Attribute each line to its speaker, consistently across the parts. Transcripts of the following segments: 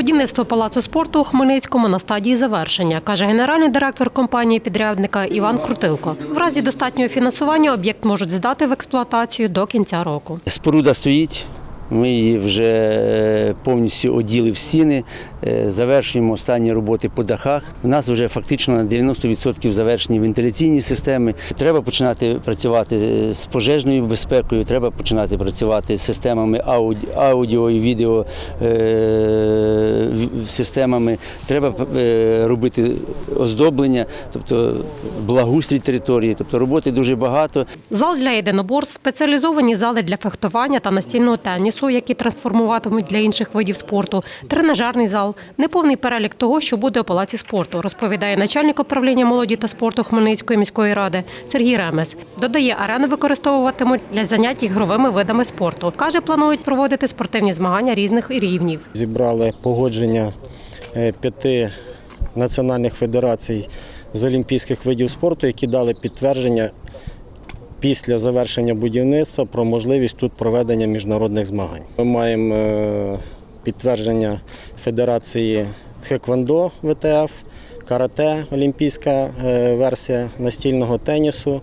Speaker 1: Будівництво палацу спорту у Хмельницькому на стадії завершення, каже генеральний директор компанії підрядника Іван Крутилко. В разі достатнього фінансування об'єкт можуть здати в експлуатацію до кінця року.
Speaker 2: Споруда стоїть. Ми її вже е, повністю оділи в стіни, е, завершуємо останні роботи по дахах. У нас вже фактично на 90% завершені вентиляційні системи. Треба починати працювати з пожежною безпекою, треба починати працювати з системами аудіо і відео е, системами. Треба е, робити оздоблення, тобто благоустрій території. Тобто роботи дуже багато.
Speaker 1: Зал для єдиноборств, спеціалізовані зали для фехтування та настільного тенісу, які трансформуватимуть для інших видів спорту, тренажерний зал, неповний перелік того, що буде у палаці спорту, розповідає начальник управління молоді та спорту Хмельницької міської ради Сергій Ремес. Додає, арену використовуватимуть для занять ігровими видами спорту. Каже, планують проводити спортивні змагання різних рівнів.
Speaker 3: Зібрали погодження п'яти національних федерацій з олімпійських видів спорту, які дали підтвердження після завершення будівництва про можливість тут проведення міжнародних змагань. Ми маємо е, підтвердження Федерації Тхеквондо ВТФ, карате, олімпійська е, версія настільного тенісу,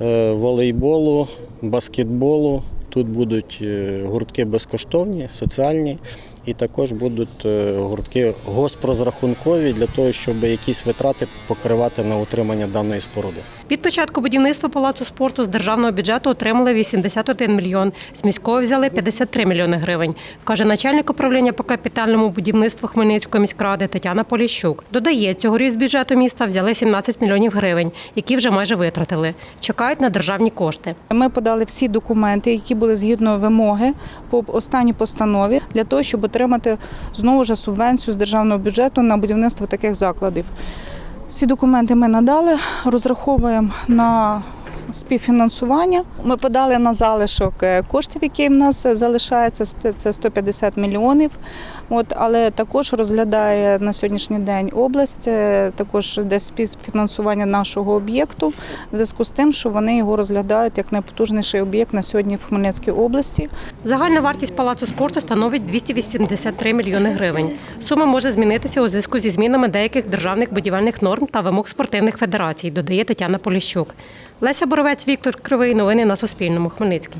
Speaker 3: е, волейболу, баскетболу. Тут будуть е, гуртки безкоштовні, соціальні, і також будуть е, гуртки госпрозрахункові для того, щоб якісь витрати покривати на утримання даної споруди.
Speaker 1: Від початку будівництва палацу спорту з державного бюджету отримали 81 мільйон. З міського взяли 53 мільйони гривень, каже начальник управління по капітальному будівництву Хмельницької міськради Тетяна Поліщук. Додає, цьогоріч з бюджету міста взяли 17 мільйонів гривень, які вже майже витратили. Чекають на державні кошти.
Speaker 4: Ми подали всі документи, які були згідно вимоги по останній постанові, для того, щоб отримати знову ж субвенцію з державного бюджету на будівництво таких закладів. Всі документи ми надали, розраховуємо на співфінансування. Ми подали на залишок е, коштів, які в нас залишаються, це 150 мільйонів. От, але також розглядає на сьогоднішній день область, е, також десь співфінансування нашого об'єкту, в зв'язку з тим, що вони його розглядають як найпотужніший об'єкт на сьогодні в Хмельницькій області.
Speaker 1: Загальна вартість палацу спорту становить 283 мільйони гривень. Сума може змінитися у зв'язку зі змінами деяких державних будівельних норм та вимог спортивних федерацій, додає Тетяна Поліщук. Леся Боровець, Віктор Кривий. Новини на Суспільному. Хмельницький.